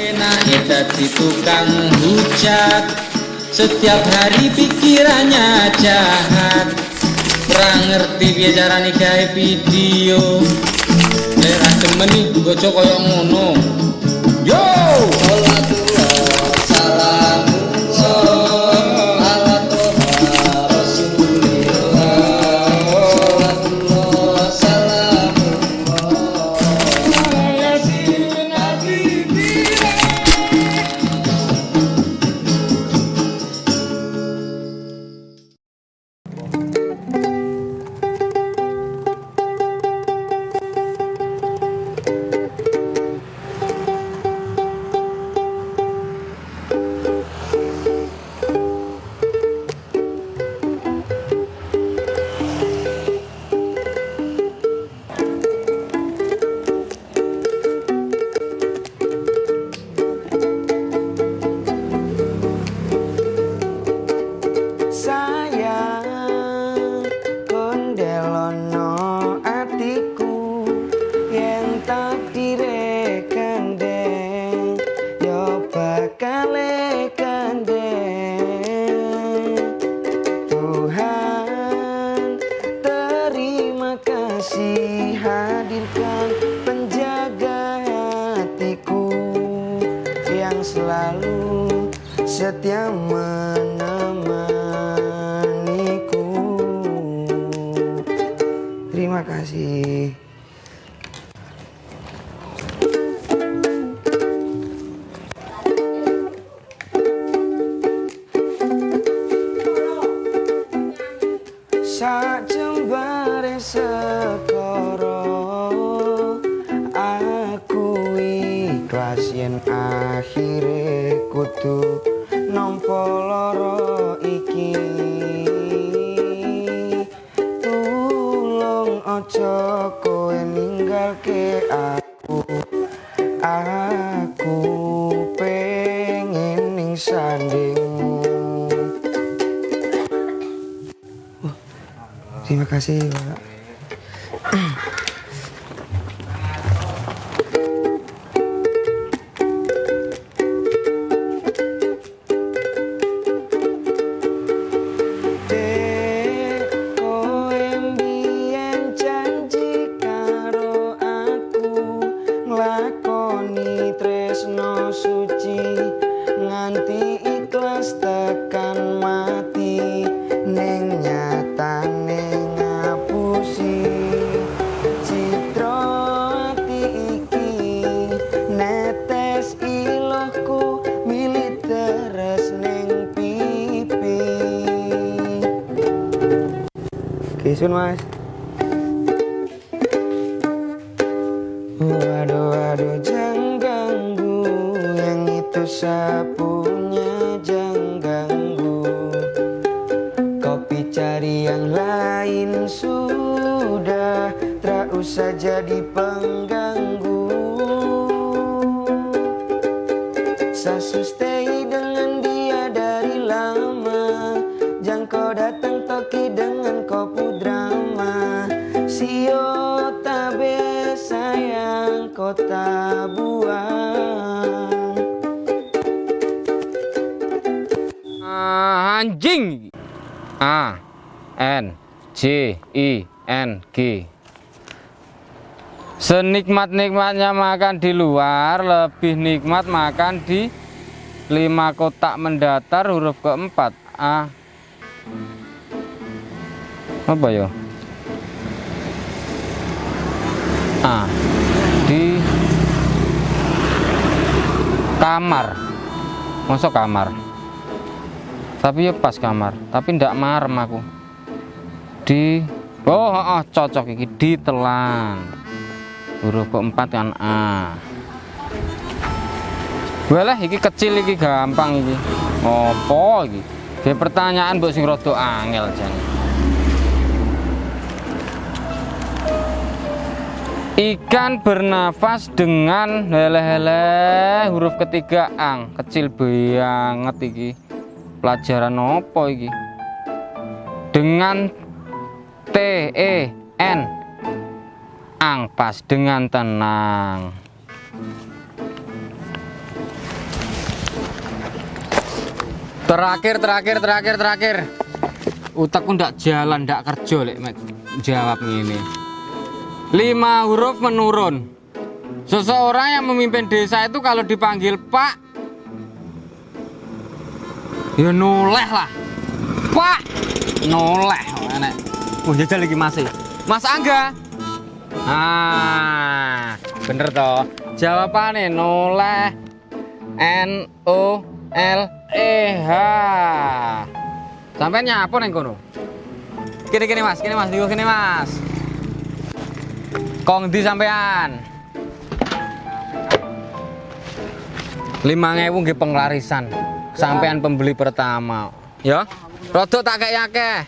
Penake dadi tukang hujat. Setiap hari pikirannya jahat. Perang ngerti biar carane gawe video. Lek ra demen iki bojo koyo ngono terima kasih kowe ninggalke aku aku pengen ning sandingmu Terima kasih, Pak. Nglakoni tresno suci nganti ikhlas tekan mati ning nyatane ngapusi. Citra ati iki netes ilohku milit teres ning pipi. Kisun mas itu sapunya jangan ganggu. Kopi cari yang lain sudah Tak usah jadi pengganggu anjing. A N J I N G. Senikmat-nikmatnya makan di luar lebih nikmat makan di lima kotak mendatar huruf keempat. A. Apa ya? A. Di kamar. Masuk kamar tapi ya pas kamar tapi ndak marem aku. Di oh, oh, oh, cocok iki ditelan. Huruf keempat kan A. Walah iki kecil iki gampang iki. Opo iki? Kayak pertanyaan mbok sing rada angel jan. Ikan bernafas dengan hele-hele huruf ketiga ang. Kecil banget iki pelajaran apa iki? Dengan T E N. Angpas dengan tenang. Terakhir terakhir terakhir terakhir. Utakku ndak jalan ndak kerja lek jawab ini lima huruf menurun. Seseorang yang memimpin desa itu kalau dipanggil pak ya noleh lah. Pak, noleh. Enak. Oh jajal lagi masih. Mas Angga. Ah, bener toh. Jawabannya noleh. N O L E H. Sampai nyapa neng kono? Kini kini mas, kini mas, digo kini mas. Kong di sampean. Lima ngewu nggih penglarisan. Sampean pembeli pertama. Ya. Rodok tak kayak akeh.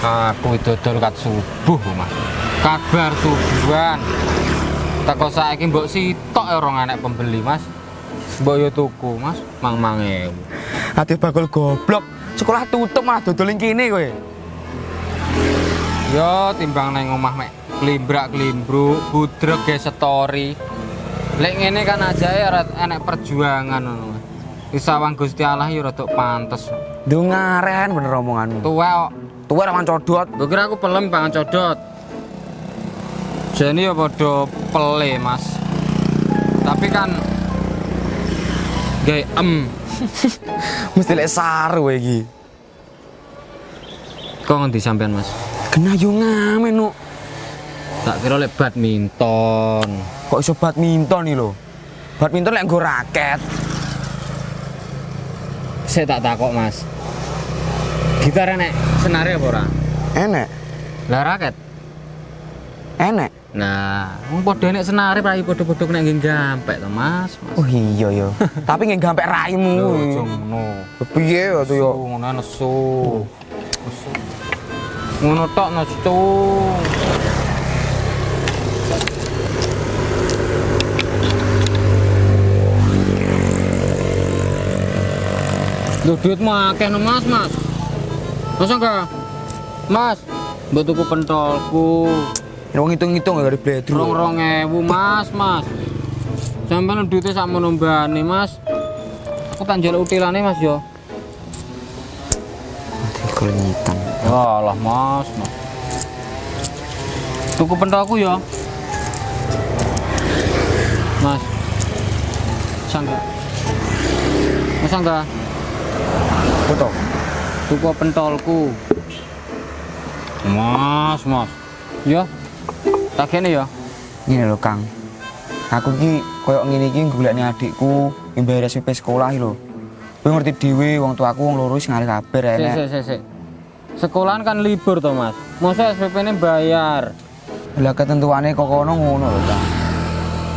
Aku itu dodol kat subuh, Mas. Kabar subuhan. Teko saiki mbok sitok ya orang anak pembeli, Mas. Mbok yo tuku, Mas. Mang mangewu. Ati bakul goblok. Sekolah tutup malah dodol ning kene kowe. Yo timbang neng omah mek klimbrak klimbruk, budreg ge story. Lek ngene kan aja ya enek perjuangan ngono. Mas. Disawang Gusti Allah yo rada pantes. Dungaren bener omonganmu. Tuwa kok. Tuwa codot. Gue kira aku pelem pangan codot. Jadi ya podo pele mas. Tapi kan gay em. Mesti lek saru iki. Kok ngendi sampean mas? Kena yo ngamen nu. Tak kira lek badminton. Kok iso badminton iki lho. Badminton lek nggo raket. Saya tak takok mas. Gitar enek senare apa ora? Enek. Lah raket. Enek. Nah, wong padha nek senare rai padha-padha nek nggih gampek to mas. mas. Oh iya yo. Tapi nggih gampek raimu. Lho, aja ngono. Piye tuh yo. Nesu, ngono nesu. Nesu. Ngono tok nesu. Duh, duit mah akeh mas, mas. Masa enggak? Mas, tuku pentolku. Wong ngitung-ngitung gak dari bledru. Rong rong ewu mas, mas. Sampai duitnya sama nombani mas. Aku tak njaluk utilane mas yo. Kelenyitan. Walah mas, mas. Tuku pentolku ya. Mas. Sangga. Mas sangga. Foto. Tuku pentolku. Mas, mas. Ya. Tak kene ya. Ngene lho Kang. Aku ki koyo ngene iki golekne adikku yang bayar SPP sekolah lho. Kowe ngerti dhewe wong tuaku wong loro wis ngalih kabar sik, sik, sik. Sekolahan kan libur toh mas. Masa SPP ini bayar. Lah ketentuane kok kono ngono lho Kang.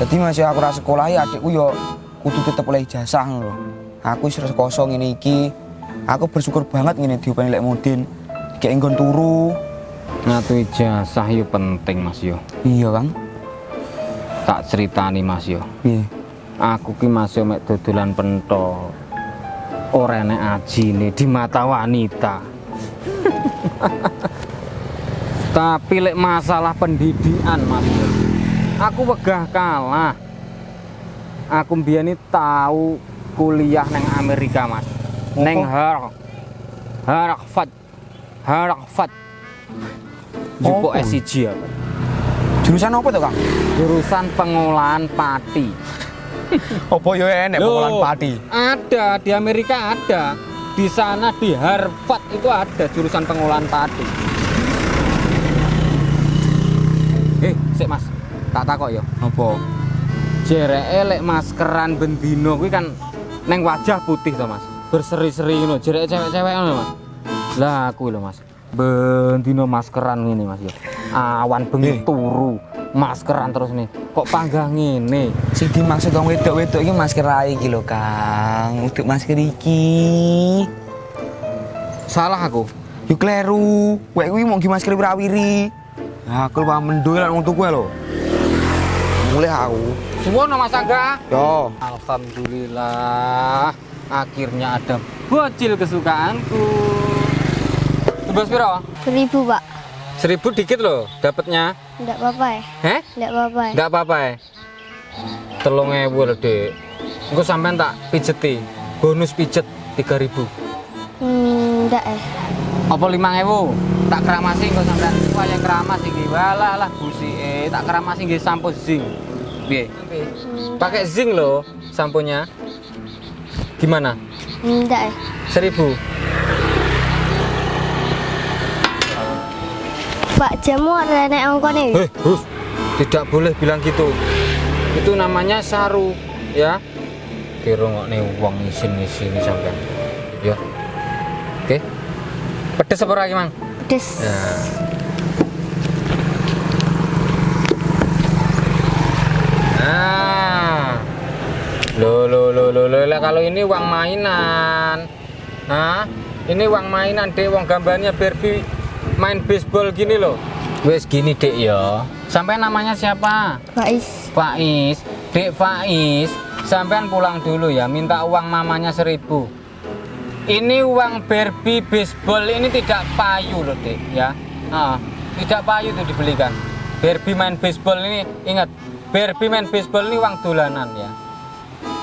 Jadi masih aku ra sekolah ya adikku yo kudu tetep oleh ijazah lho. Aku wis rekoso ngene iki. Aku bersyukur banget ngene diupani lek Mudin. Kayak nggon turu. Ngatu ijazah yo penting mas yo. Iya Kang. Tak ceritani mas yo. Piye? Aku ki mas yo mek dodolan pentol. Ora enek ajine di mata wanita. Tapi lek masalah pendidikan mas. Aku wegah kalah. Aku mbiyen tahu kuliah neng Amerika mas. Neng Har Harvard. Harvard. Jupo Apa? S1 apa? Jurusan apa tuh Kang? Jurusan pengolahan pati. Apa yo enek pengolahan padi? Ada di Amerika ada. Di sana di Harvard itu ada jurusan pengolahan padi. Eh, sik Mas. Tak takok ya. Apa? Jereke lek maskeran bendino kuwi kan neng wajah putih to Mas. Berseri-seri ngono, jereke cewek-cewek ngono Mas. Lah aku lho Mas. Bendino maskeran ngene Mas ya. Awan bengi Eh. turu, maskeran terus nih. Kok panggang ngene? Sing dimaksud wong wedok-wedok iki masker ae iki lho, Kang. Untuk masker iki. Salah aku. Yo kleru. Kowe kuwi mau masker wirawiri. Nah, aku lupa mendoi lan wong tuku lho. Mulai aku. Suwono Mas Angga. Yo. Alhamdulillah, akhirnya ada bocil kesukaanku. Tebas piro? Seribu pak Seribu dikit loh dapatnya. Enggak apa-apa ya? Heh? Enggak apa-apa ya? Enggak apa-apa ya. Telung ewu lho, Dek. Engko sampean tak pijeti. Bonus pijet 3000. Hmm, enggak ya. Apa 5000? Tak keramasi engko sampean. Wah, yang keramas iki. Walah lah busike. Tak keramasi nggih sampo zinc. Piye? Hmm, Pakai zinc loh samponya. Gimana? enggak ya. 1000. Pak jamu ada nek ongkone. Hei, Hus, tidak boleh bilang gitu. Itu namanya saru, ya. Kira nggak nih uang isin-isin sampean. Ya. Oke. Pedes apa lagi, Mang? Pedes. Ya. Nah. Lo lo lo lo lo kalau ini uang mainan. Hah? Ini uang mainan, Dek. Uang gambarnya Barbie main baseball gini loh. Wes gini, Dek ya. Sampai namanya siapa? Faiz. Faiz. Dek Faiz, sampean pulang dulu ya, minta uang mamanya seribu. Ini uang Barbie baseball ini tidak payu loh, Dek, ya. Ah, tidak payu tuh dibelikan. Barbie main baseball ini ingat, Barbie main baseball ini uang dolanan ya.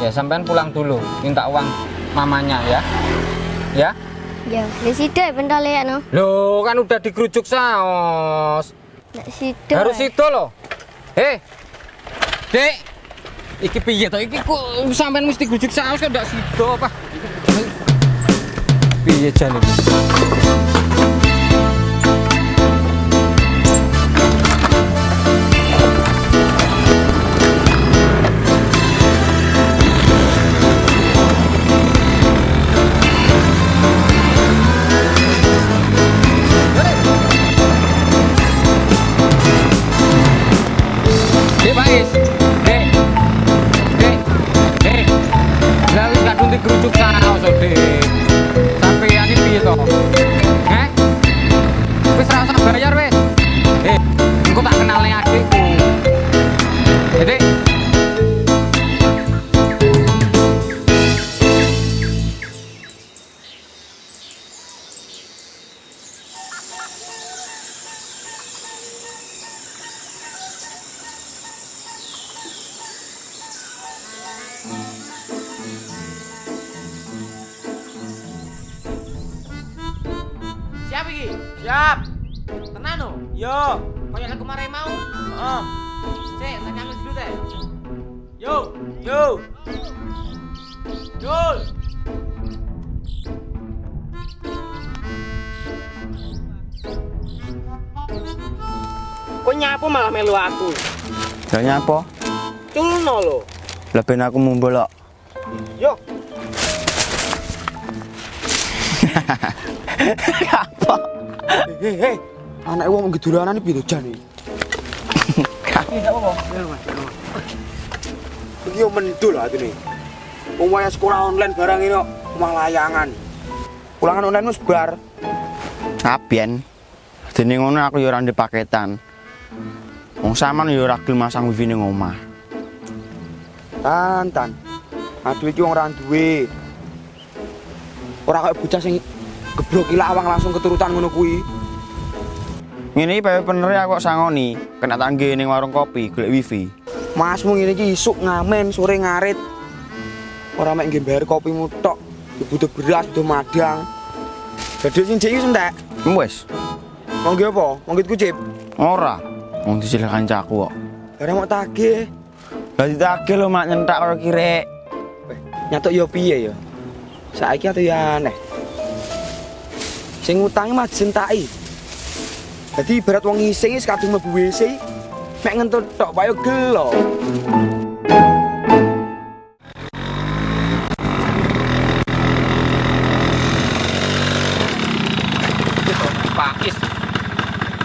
Ya, sampean pulang dulu, minta uang mamanya ya. Ya. Ya, situ ya bentar ya no. Loh, kan udah dikerucuk saos. Nek situ. Harus ya. itu loh. Hei. Dek. Iki piye to? Iki kok sampean mesti grujuk saus kok ndak apa? Piye Kemarin mau? Heeh. Sik, tak nyampe dulu teh. Yo, yo. Yul. Kok nyapu malah melu aku? Lah nyapa? Culno lo. Lah ben aku mumbolok. Yo. Apa? Hei, hei. Anak wong ngedolanan iki piye jan iki? Iki yo mendul atine. Wong waya sekolah online barang ini kok omah layangan. Ulangan online wis bar. Kabien. Dene ngono aku yo ora ndek paketan. Wong sampean yo ora gelem masang wifi ning omah. Tan, tan. Aduh iki wong ora duwe. Ora kaya bocah sing gebrok ilawang langsung keturutan ngono kuwi. Ngene iki pepe bener aku sangoni, kena tangge ning warung kopi golek wifi. Masmu ngene iki isuk ngamen sore ngarit. Ora mek nggih bayar kopimu tok. Ya butuh beras, butuh madang. Dadi sing jek iki entek. Wes. Wong nggih apa? Wong nggih kucip. Ora. Wong dicilih kancaku kok. Ora mau tagih. Lah ditagih lho mak nyentak karo kirek. Nyatuk yo piye ya? Saiki atuh ya aneh. Sing ngutangi mah jentaki. Dadi ibarat wong ngising wis kadung mlebu WC, mek ngentut tok payo gelo. Pakis.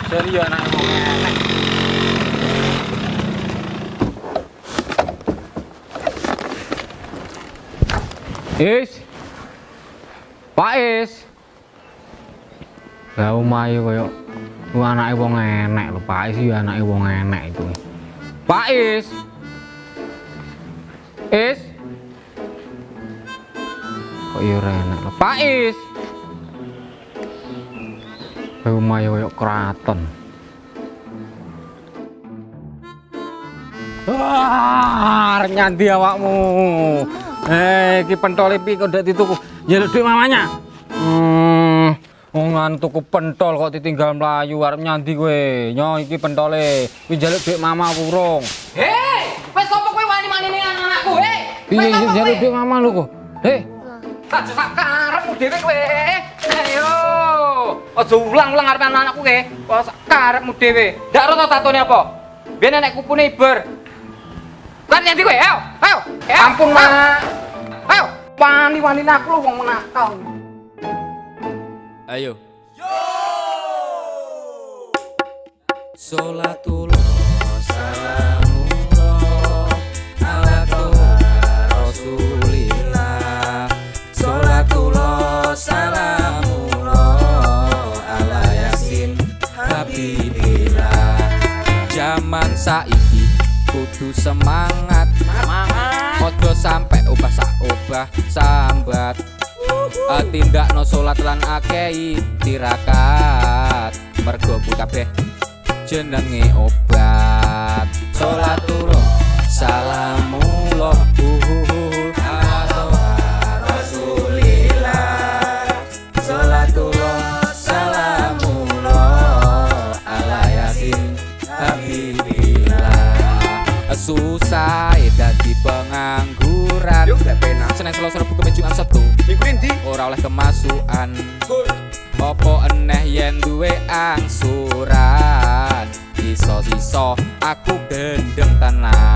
Serius anak wong enek. Is. Pak Is. Lah omahe koyo lu anak wong enek lu Pak Is ya anak wong enek itu Pak Is Is kok iya enek lu Pak Is rumah ya kayak keraton Wah, nyanti awakmu. Eh, hey, iki pentole pi kok ndak dituku. Ya, Duit mamanya. Hmm. Wong anu tuku pentol kok ditinggal mlayu arep nyandi kowe. Nyo iki pentole. Kuwi njaluk duit mama apa urung? Hei, wes sapa kowe wani-wani ning anakku, hei? Piye iki njaluk duit mama lu kok? Aja sak karepmu dhewe kowe. Ayo. Aja ulang-ulang arep anak-anakku kowe. Kok sak karepmu dhewe. Ndak to tatone apa? Biyen nek kupune iber. Kan nyandi kowe, ayo. Ayo. Ampun, Mak. Ayo. Wani-wani aku lu wong nakal. Ayo. Sholatullah salamullah ala toha rasulillah Sholatullah salamullah ala yasin habibillah Zaman saiki kudu semangat Semangat. Ojo sampai obah sak obah sambat uh, Tindakno salat lan akei tirakat. Mergo kabeh jenenge obat. Salatullah salamullah uhuhu rasulillah. Salatullah salamullah ala yasin habibillah. Susah dadi pengangguran. Kamis Jumat Sabtu Endi? ora oleh kemasukan Apa eneh yen duwe angsuran Iso-iso aku gendeng tenan